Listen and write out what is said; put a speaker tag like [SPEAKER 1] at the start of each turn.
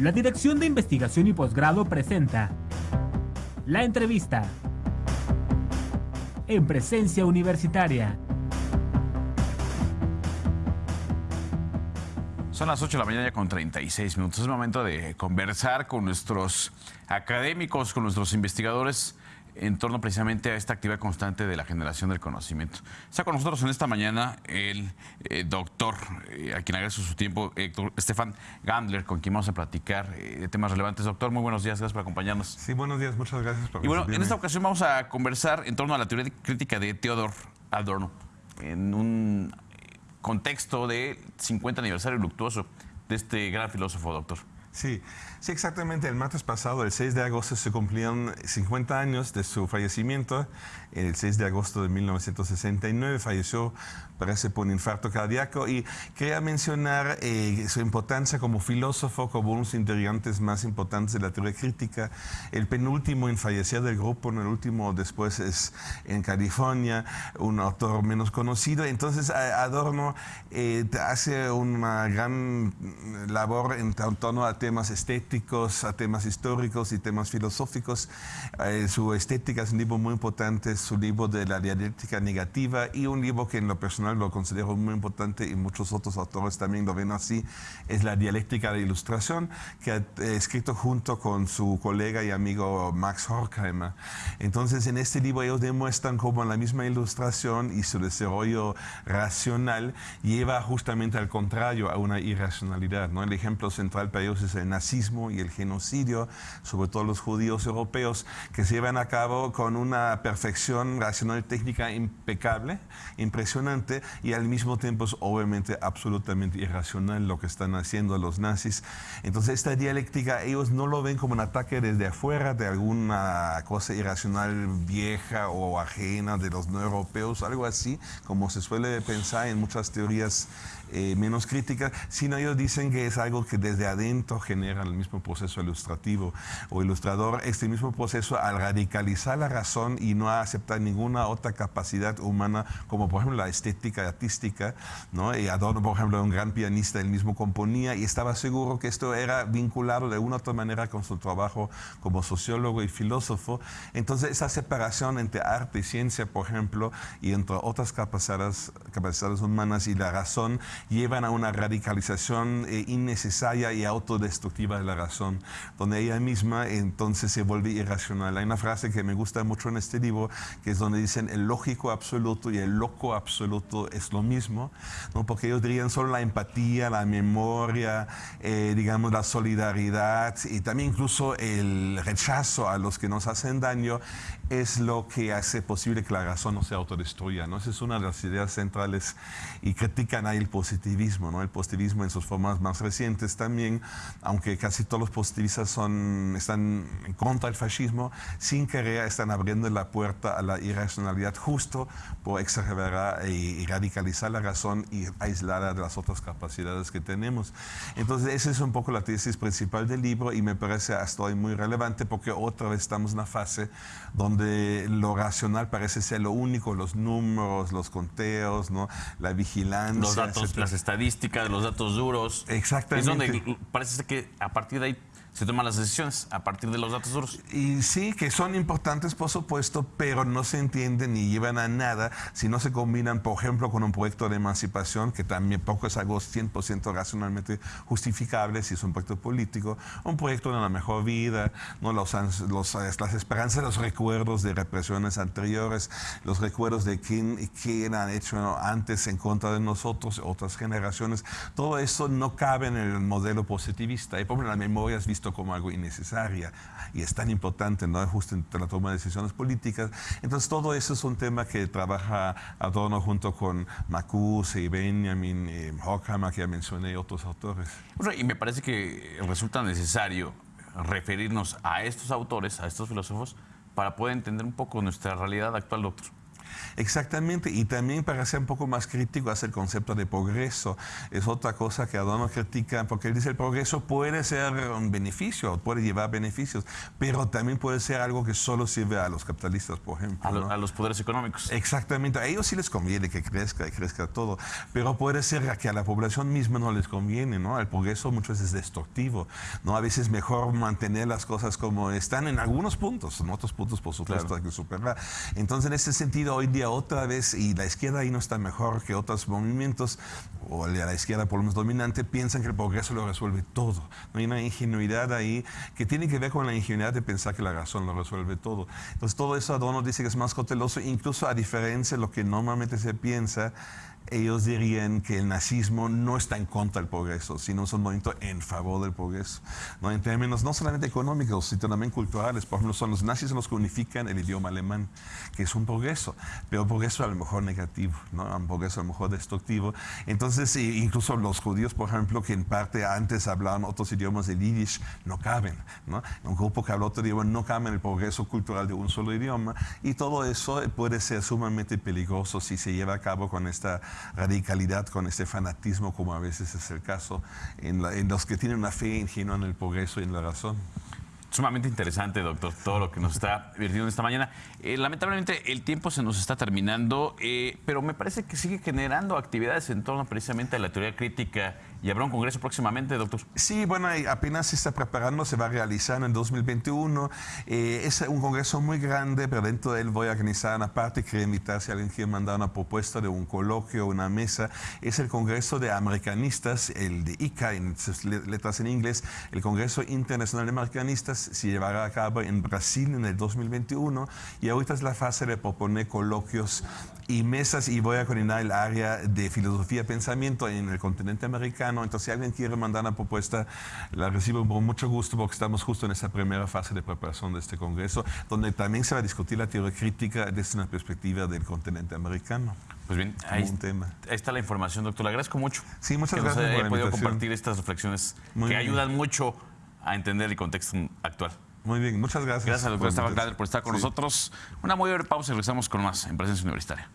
[SPEAKER 1] La Dirección de Investigación y Posgrado presenta La entrevista en presencia universitaria.
[SPEAKER 2] Son las 8 de la mañana con 36 minutos. Es momento de conversar con nuestros académicos, con nuestros investigadores en torno precisamente a esta actividad constante de la generación del conocimiento. Está con nosotros en esta mañana el eh, doctor, eh, a quien agradezco su tiempo, Héctor Estefan Gandler, con quien vamos a platicar eh, de temas relevantes. Doctor, muy buenos días, gracias por acompañarnos.
[SPEAKER 3] Sí, buenos días, muchas gracias por
[SPEAKER 2] Y bueno, en esta ocasión vamos a conversar en torno a la teoría crítica de Theodor Adorno, en un contexto de 50 aniversario luctuoso de este gran filósofo, doctor.
[SPEAKER 3] Sí, sí, exactamente. El martes pasado, el 6 de agosto, se cumplieron 50 años de su fallecimiento. El 6 de agosto de 1969 falleció, parece, por un infarto cardíaco. Y quería mencionar eh, su importancia como filósofo, como uno de los integrantes más importantes de la teoría crítica. El penúltimo en fallecer del grupo, el último después es en California, un autor menos conocido. Entonces, Adorno eh, hace una gran labor en torno a temas estéticos, a temas históricos y temas filosóficos. Eh, su estética es un libro muy importante, su libro de la dialéctica negativa y un libro que en lo personal lo considero muy importante y muchos otros autores también lo ven así, es la dialéctica de ilustración que ha eh, escrito junto con su colega y amigo Max Horkheimer. Entonces en este libro ellos demuestran cómo la misma ilustración y su desarrollo racional lleva justamente al contrario a una irracionalidad. ¿no? El ejemplo central para ellos es el nazismo y el genocidio, sobre todo los judíos europeos, que se llevan a cabo con una perfección racional y técnica impecable, impresionante, y al mismo tiempo es obviamente absolutamente irracional lo que están haciendo los nazis. Entonces esta dialéctica ellos no lo ven como un ataque desde afuera de alguna cosa irracional vieja o ajena de los no europeos, algo así, como se suele pensar en muchas teorías eh, menos críticas, sino ellos dicen que es algo que desde adentro genera el mismo proceso ilustrativo o ilustrador, este mismo proceso al radicalizar la razón y no aceptar ninguna otra capacidad humana, como por ejemplo la estética artística, ¿no? Y Adorno, por ejemplo, un gran pianista, él mismo componía y estaba seguro que esto era vinculado de una u otra manera con su trabajo como sociólogo y filósofo. Entonces, esa separación entre arte y ciencia, por ejemplo, y entre otras capacidades, capacidades humanas y la razón, llevan a una radicalización eh, innecesaria y autodestructiva de la razón, donde ella misma entonces se vuelve irracional. Hay una frase que me gusta mucho en este libro, que es donde dicen el lógico absoluto y el loco absoluto es lo mismo, ¿no? porque ellos dirían solo la empatía, la memoria, eh, digamos la solidaridad y también incluso el rechazo a los que nos hacen daño es lo que hace posible que la razón no se autodestruya. ¿no? Esa es una de las ideas centrales y critican ahí el positivismo, ¿no? el positivismo en sus formas más recientes también, aunque casi todos los positivistas son, están en contra del fascismo, sin querer están abriendo la puerta a la irracionalidad justo por exagerar y radicalizar la razón y aislarla de las otras capacidades que tenemos. Entonces esa es un poco la tesis principal del libro y me parece hasta hoy muy relevante porque otra vez estamos en una fase donde lo racional parece ser lo único, los números, los conteos, ¿no? la vigilancia.
[SPEAKER 2] Los datos, las estadísticas, los datos duros.
[SPEAKER 3] Exactamente.
[SPEAKER 2] Es donde parece que a partir de ahí se toman las decisiones a partir de los datos duros.
[SPEAKER 3] Y sí, que son importantes, por supuesto, pero no se entienden ni llevan a nada si no se combinan, por ejemplo, con un proyecto de emancipación, que también poco es algo 100% racionalmente justificable si es un proyecto político, un proyecto de una mejor vida, ¿no? los, los, las esperanzas, los recuerdos de represiones anteriores, los recuerdos de quién, quién han hecho antes en contra de nosotros, otras generaciones, todo eso no cabe en el modelo positivista. Y por ejemplo, la memoria es visto como algo innecesaria y es tan importante, ¿no? Justo en la toma de decisiones políticas. Entonces, todo eso es un tema que trabaja Adorno junto con Macuse y Benjamin, y Horkheimer, que ya mencioné, y otros autores.
[SPEAKER 2] y me parece que resulta necesario referirnos a estos autores, a estos filósofos, para poder entender un poco nuestra realidad actual, doctor.
[SPEAKER 3] Exactamente, y también para ser un poco más crítico hace el concepto de progreso. Es otra cosa que Adorno critica, porque él dice el progreso puede ser un beneficio, puede llevar beneficios, pero también puede ser algo que solo sirve a los capitalistas, por ejemplo.
[SPEAKER 2] A, los poderes económicos.
[SPEAKER 3] Exactamente, a ellos sí les conviene que crezca y crezca todo, pero puede ser que a la población misma no les conviene, ¿no? El progreso muchas veces es destructivo, ¿no? A veces es mejor mantener las cosas como están en algunos puntos, en otros puntos, por supuesto, hay que superar. Entonces, en ese sentido, hoy día otra vez, y la izquierda ahí no está mejor que otros movimientos, o la izquierda por lo menos dominante, piensan que el progreso lo resuelve todo. No hay una ingenuidad ahí que tiene que ver con la ingenuidad de pensar que la razón lo resuelve todo. Entonces todo eso Adorno dice que es más cauteloso, incluso a diferencia de lo que normalmente se piensa, ellos dirían que el nazismo no está en contra del progreso, sino es un movimiento en favor del progreso. ¿no? En términos no solamente económicos, sino también culturales. Por ejemplo, son los nazis los que unifican el idioma alemán, que es un progreso, pero progreso a lo mejor negativo, ¿no? un progreso a lo mejor destructivo. Entonces, incluso los judíos, por ejemplo, que en parte antes hablaban otros idiomas de yiddish, no caben. ¿no? Un grupo que habla otro idioma no cabe en el progreso cultural de un solo idioma. Y todo eso puede ser sumamente peligroso si se lleva a cabo con esta radicalidad, con este fanatismo, como a veces es el caso, en, en los que tienen una fe ingenua en el progreso y en la razón.
[SPEAKER 2] Sumamente interesante, doctor, todo lo que nos está virtiendo esta mañana. Eh, lamentablemente el tiempo se nos está terminando, eh, pero me parece que sigue generando actividades en torno precisamente a la teoría crítica y habrá un congreso próximamente, doctor.
[SPEAKER 3] Sí, bueno, apenas se está preparando, se va a realizar en 2021. Eh, es un congreso muy grande, pero dentro de él voy a organizar una parte. Quería invitar si alguien quiere mandar una propuesta de un coloquio, una mesa. Es el Congreso de Americanistas, el de ICA, en sus letras en inglés. El Congreso Internacional de Americanistas se llevará a cabo en Brasil en el 2021 y ahorita es la fase de proponer coloquios y mesas y voy a coordinar el área de filosofía y pensamiento en el continente americano. Entonces, si alguien quiere mandar una propuesta, la recibo con mucho gusto porque estamos justo en esa primera fase de preparación de este congreso, donde también se va a discutir la teoría crítica desde una perspectiva del continente americano.
[SPEAKER 2] Pues bien, ahí, está la información, doctor. Le agradezco mucho.
[SPEAKER 3] Sí, muchas gracias.
[SPEAKER 2] Nos haya podido compartir estas reflexiones que ayudan mucho a entender el contexto actual.
[SPEAKER 3] Muy bien, muchas gracias.
[SPEAKER 2] Gracias, doctor Estaba por estar con nosotros. Una muy breve pausa y regresamos con más en Presencia Universitaria.